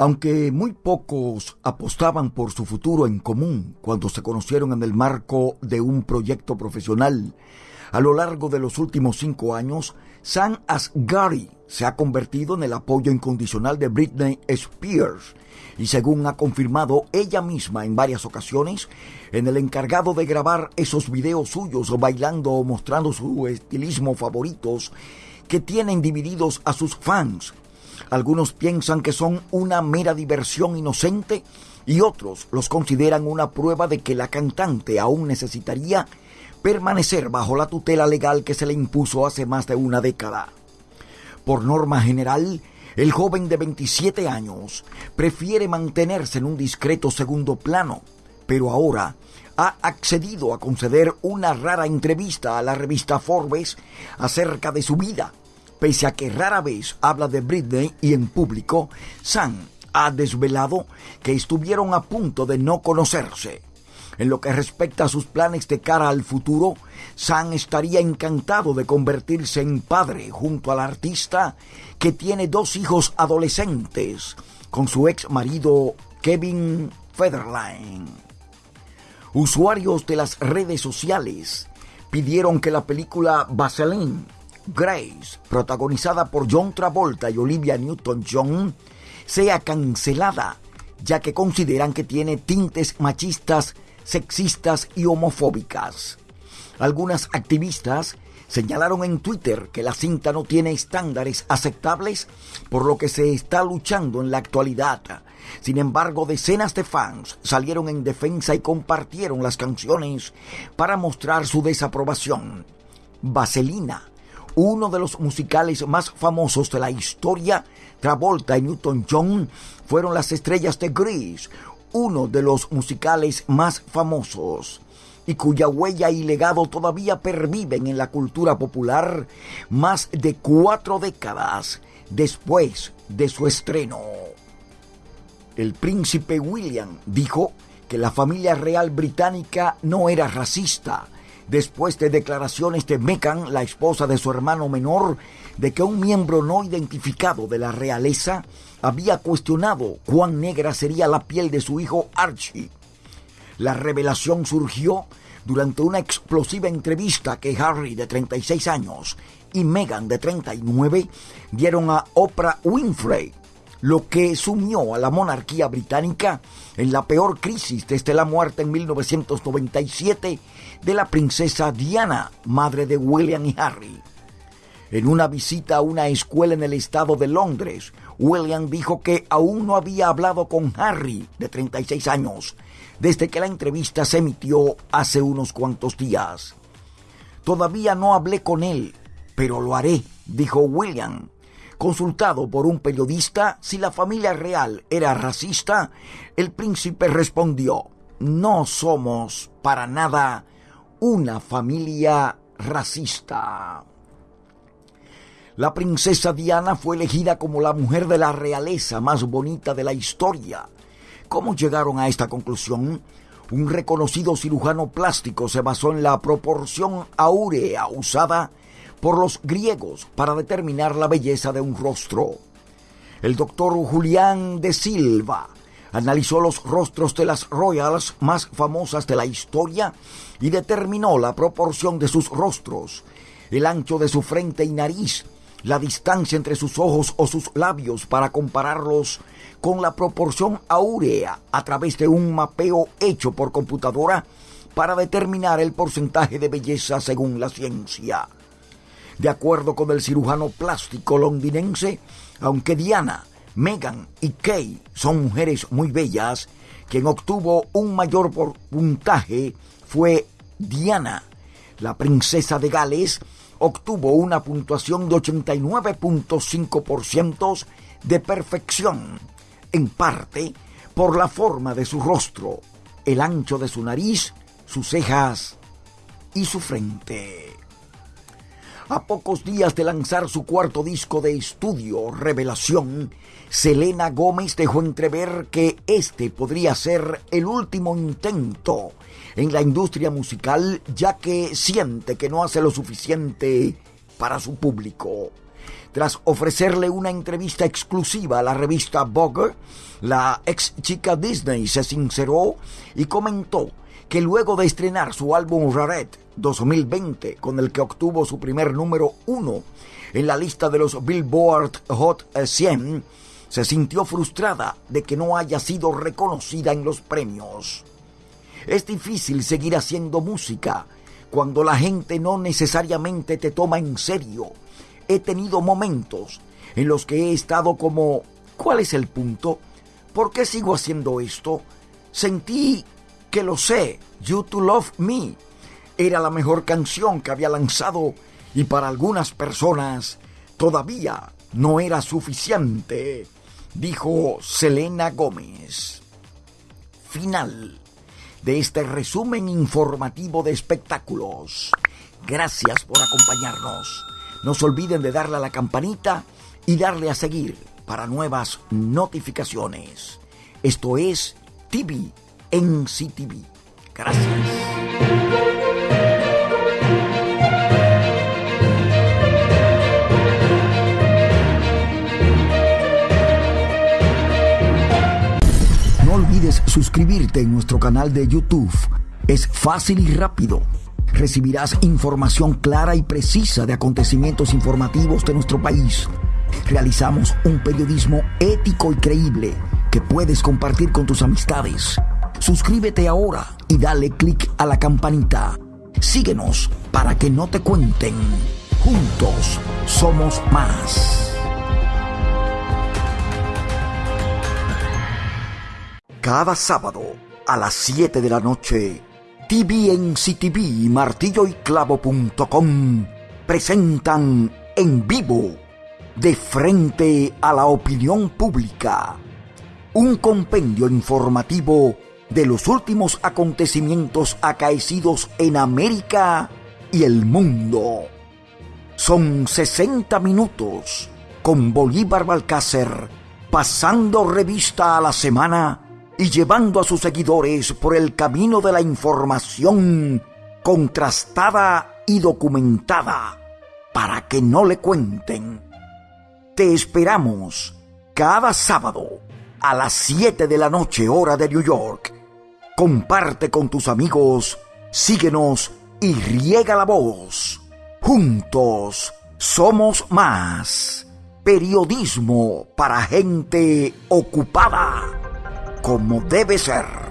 Aunque muy pocos apostaban por su futuro en común cuando se conocieron en el marco de un proyecto profesional, a lo largo de los últimos cinco años, Sam Asghari se ha convertido en el apoyo incondicional de Britney Spears y según ha confirmado ella misma en varias ocasiones, en el encargado de grabar esos videos suyos bailando o mostrando su estilismo favoritos que tienen divididos a sus fans algunos piensan que son una mera diversión inocente y otros los consideran una prueba de que la cantante aún necesitaría permanecer bajo la tutela legal que se le impuso hace más de una década. Por norma general, el joven de 27 años prefiere mantenerse en un discreto segundo plano, pero ahora ha accedido a conceder una rara entrevista a la revista Forbes acerca de su vida Pese a que rara vez habla de Britney y en público, Sam ha desvelado que estuvieron a punto de no conocerse. En lo que respecta a sus planes de cara al futuro, Sam estaría encantado de convertirse en padre junto al artista que tiene dos hijos adolescentes con su ex marido Kevin Federline. Usuarios de las redes sociales pidieron que la película Vaseline Grace, protagonizada por John Travolta y Olivia Newton-John, sea cancelada, ya que consideran que tiene tintes machistas, sexistas y homofóbicas. Algunas activistas señalaron en Twitter que la cinta no tiene estándares aceptables, por lo que se está luchando en la actualidad. Sin embargo, decenas de fans salieron en defensa y compartieron las canciones para mostrar su desaprobación. Vaselina uno de los musicales más famosos de la historia, Travolta y Newton-John fueron las estrellas de Grease, uno de los musicales más famosos y cuya huella y legado todavía perviven en la cultura popular más de cuatro décadas después de su estreno. El príncipe William dijo que la familia real británica no era racista, después de declaraciones de Meghan, la esposa de su hermano menor, de que un miembro no identificado de la realeza había cuestionado cuán negra sería la piel de su hijo Archie. La revelación surgió durante una explosiva entrevista que Harry, de 36 años, y Meghan, de 39, dieron a Oprah Winfrey, lo que sumió a la monarquía británica en la peor crisis desde la muerte en 1997 de la princesa Diana, madre de William y Harry. En una visita a una escuela en el estado de Londres, William dijo que aún no había hablado con Harry, de 36 años, desde que la entrevista se emitió hace unos cuantos días. Todavía no hablé con él, pero lo haré, dijo William. Consultado por un periodista si la familia real era racista, el príncipe respondió, no somos para nada una familia racista. La princesa Diana fue elegida como la mujer de la realeza más bonita de la historia. ¿Cómo llegaron a esta conclusión? Un reconocido cirujano plástico se basó en la proporción áurea usada por los griegos para determinar la belleza de un rostro. El doctor Julián de Silva analizó los rostros de las royals más famosas de la historia y determinó la proporción de sus rostros, el ancho de su frente y nariz, la distancia entre sus ojos o sus labios para compararlos con la proporción áurea a través de un mapeo hecho por computadora para determinar el porcentaje de belleza según la ciencia. De acuerdo con el cirujano plástico londinense, aunque Diana Megan y Kay son mujeres muy bellas. Quien obtuvo un mayor puntaje fue Diana. La princesa de Gales obtuvo una puntuación de 89.5% de perfección, en parte por la forma de su rostro, el ancho de su nariz, sus cejas y su frente. A pocos días de lanzar su cuarto disco de estudio, Revelación, Selena Gómez dejó entrever que este podría ser el último intento en la industria musical, ya que siente que no hace lo suficiente para su público. Tras ofrecerle una entrevista exclusiva a la revista Vogue, la ex chica Disney se sinceró y comentó que luego de estrenar su álbum Raret 2020, con el que obtuvo su primer número uno en la lista de los Billboard Hot 100, se sintió frustrada de que no haya sido reconocida en los premios. Es difícil seguir haciendo música cuando la gente no necesariamente te toma en serio. He tenido momentos en los que he estado como, ¿cuál es el punto? ¿Por qué sigo haciendo esto? Sentí que lo sé, You to Love Me. Era la mejor canción que había lanzado y para algunas personas todavía no era suficiente, dijo Selena Gómez. Final de este resumen informativo de espectáculos. Gracias por acompañarnos. No se olviden de darle a la campanita y darle a seguir para nuevas notificaciones. Esto es TV en CTV. Gracias. Suscribirte en nuestro canal de YouTube. Es fácil y rápido. Recibirás información clara y precisa de acontecimientos informativos de nuestro país. Realizamos un periodismo ético y creíble que puedes compartir con tus amistades. Suscríbete ahora y dale clic a la campanita. Síguenos para que no te cuenten. Juntos somos más. Cada sábado a las 7 de la noche, TVNCTV y martilloyclavo.com presentan en vivo, de frente a la opinión pública, un compendio informativo de los últimos acontecimientos acaecidos en América y el mundo. Son 60 minutos con Bolívar Balcácer pasando revista a la semana y llevando a sus seguidores por el camino de la información contrastada y documentada para que no le cuenten. Te esperamos cada sábado a las 7 de la noche hora de New York. Comparte con tus amigos, síguenos y riega la voz. Juntos somos más. Periodismo para gente ocupada como debe ser.